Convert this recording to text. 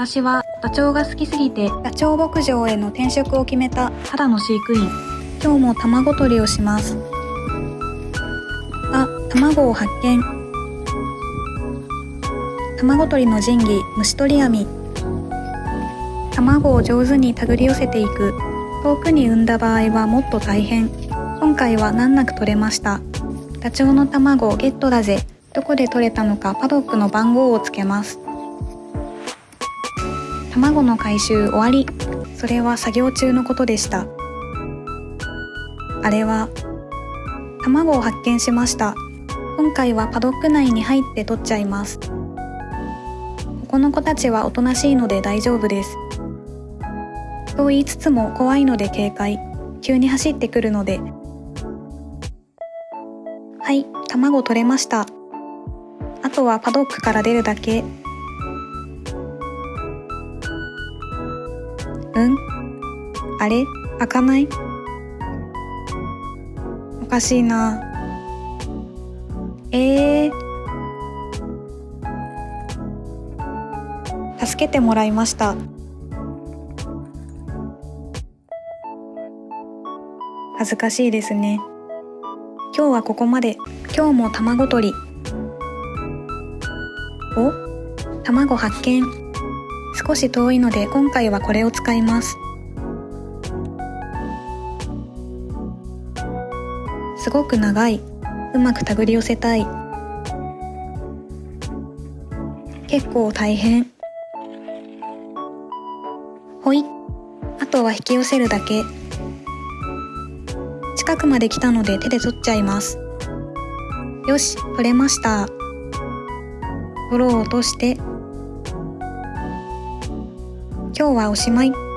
私はダチョウが好きすぎてダチョウ牧場への転職を決めた。ただの飼育員。今日も卵取りをします。あ卵を発見。卵取りの神器虫取り網。卵を上手に手繰り寄せていく。遠くに産んだ場合はもっと大変。今回は難なく取れました。ダチョウの卵ゲットだぜ。どこで取れたのかパドックの番号をつけます卵の回収終わり。それは作業中のことでした。あれは卵を発見しました。今回はパドック内に入って取っちゃいます。ここの子たちはおとなしいので大丈夫です。と言いつつも怖いので警戒。急に走ってくるので。はい卵取れました。あとはパドックから出るだけ。うん？あれ？開かない？おかしいな。えー、助けてもらいました。恥ずかしいですね。今日はここまで。今日も卵取り。お？卵発見。少し遠いので今回はこれを使います。すごく長い。うまく手繰り寄せたい。結構大変。ほい。あとは引き寄せるだけ。近くまで来たので手で取っちゃいます。よし取れました。泥を落として。今日はおしまい。